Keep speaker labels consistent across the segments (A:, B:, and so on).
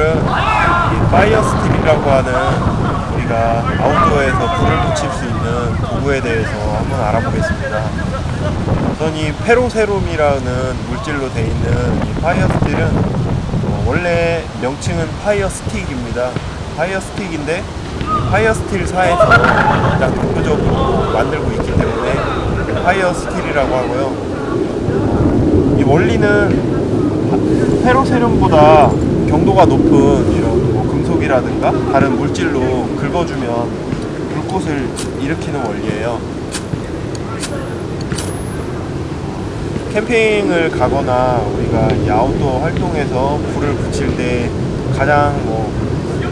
A: 이 fire steel이라고 하는 우리가 아웃도어에서 불을 붙일 수 있는 도구에 대해서 한번 알아보겠습니다. 우선 이 ferrocerium이라는 물질로 되어 있는 이 fire steel은 어, 원래 명칭은 fire stick입니다. fire stick인데 fire steel 사에서 가장 대표적으로 만들고 있기 때문에 fire steel이라고 하고요. 이 원리는 페로세륨보다 경도가 높은 이런 뭐 금속이라든가 다른 물질로 긁어주면 불꽃을 일으키는 원리예요. 캠핑을 가거나 우리가 이 아웃도어 활동에서 불을 붙일 때 가장 뭐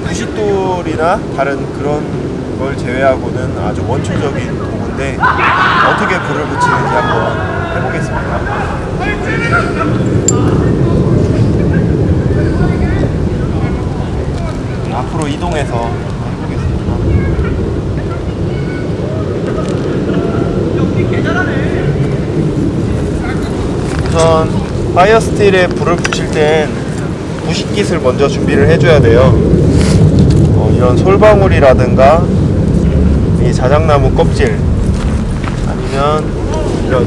A: 부싯돌이나 다른 그런 걸 제외하고는 아주 원초적인 도구인데 어떻게 불을 붙이는지 한번 해보겠습니다. 앞으로 이동해서 해보겠습니다. 우선 파이어 스틸에 불을 붙일 땐 부식깃을 먼저 준비를 해줘야 돼요. 어, 이런 솔방울이라든가 이 자작나무 껍질 아니면 이런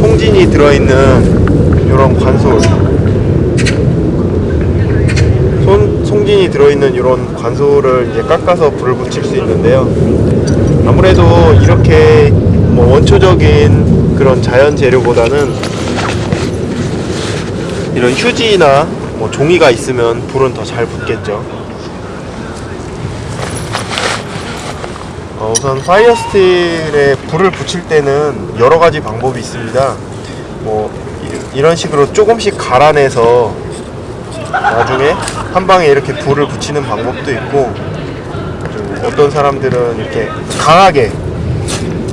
A: 송진이 들어있는 이런 관솔 손, 송진이 들어있는 이런 관솔을 이제 깎아서 불을 붙일 수 있는데요. 아무래도 이렇게 뭐 원초적인 그런 자연 재료보다는 이런 휴지나 뭐 종이가 있으면 불은 더 잘 붙겠죠. 어, 우선 fire steel에 불을 붙일 때는 여러 가지 방법이 있습니다. 뭐 이- 이런 식으로 조금씩 갈아내서 나중에 한 방에 이렇게 불을 붙이는 방법도 있고 좀 어떤 사람들은 이렇게 강하게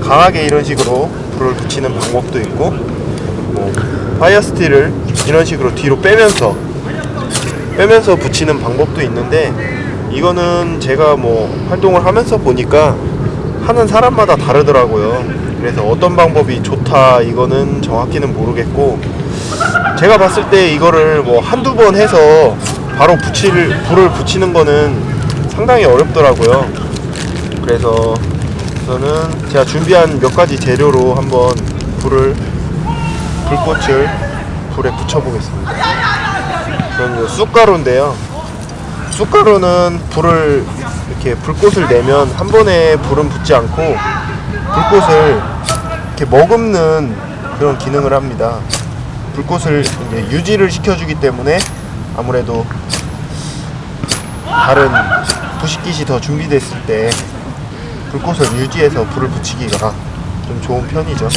A: 강하게 이런 식으로 불을 붙이는 방법도 있고 뭐 fire steel을 이런 식으로 뒤로 빼면서 빼면서 붙이는 방법도 있는데 이거는 제가 뭐 활동을 하면서 보니까 하는 사람마다 다르더라고요. 그래서 어떤 방법이 좋다 이거는 정확히는 모르겠고 제가 봤을 때 이거를 뭐 한두 번 해서 바로 붙일 불을 붙이는 거는 상당히 어렵더라고요. 그래서 저는 제가 준비한 몇 가지 재료로 한번 불을 불꽃을 불에 붙여 보겠습니다. 저는 이 쑥가루인데요. 쑥가루는 불을 이렇게 불꽃을 내면 한 번에 불은 붙지 않고 불꽃을 이렇게 머금는 그런 기능을 합니다. 불꽃을 이제 유지를 시켜주기 때문에 아무래도 다른 부식깃이 더 준비됐을 때 불꽃을 유지해서 불을 붙이기가 좀 좋은 편이죠.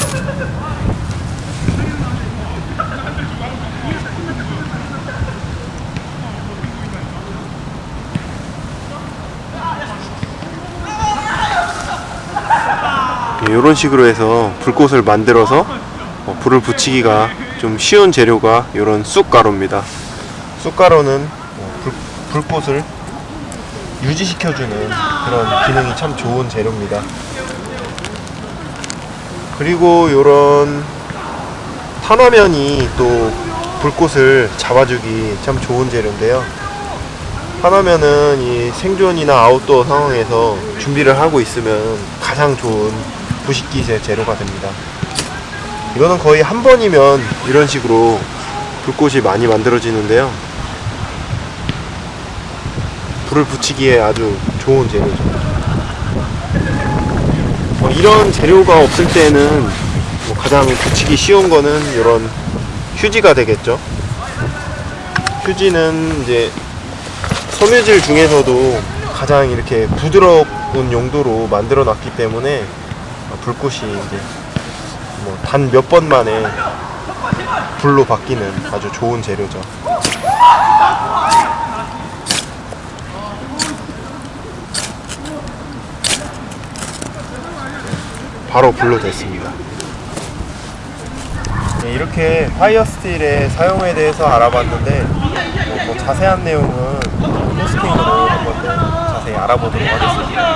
A: 이런 식으로 해서 불꽃을 만들어서 어, 불을 붙이기가 좀 쉬운 재료가 이런 쑥가루입니다. 쑥가루는 어, 불, 불꽃을 유지시켜주는 그런 기능이 참 좋은 재료입니다. 그리고 이런 탄화면이 또 불꽃을 잡아주기 참 좋은 재료인데요. 탄화면은 이 생존이나 아웃도어 상황에서 준비를 하고 있으면 가장 좋은 부식깃의 재료가 됩니다. 이거는 거의 한 번이면 이런 식으로 불꽃이 많이 만들어지는데요. 불을 붙이기에 아주 좋은 재료죠. 뭐 이런 재료가 없을 때는 뭐 가장 붙이기 쉬운 거는 이런 휴지가 되겠죠. 휴지는 이제 섬유질 중에서도 가장 이렇게 부드러운 용도로 만들어 놨기 때문에 불꽃이 이제 뭐 단 몇 번 만에 불로 바뀌는 아주 좋은 재료죠. 바로 불로 됐습니다. 네, 이렇게 파이어 스틸의 사용에 대해서 알아봤는데 뭐, 뭐 자세한 내용은 포스팅으로 한번 더 자세히 알아보도록 하겠습니다.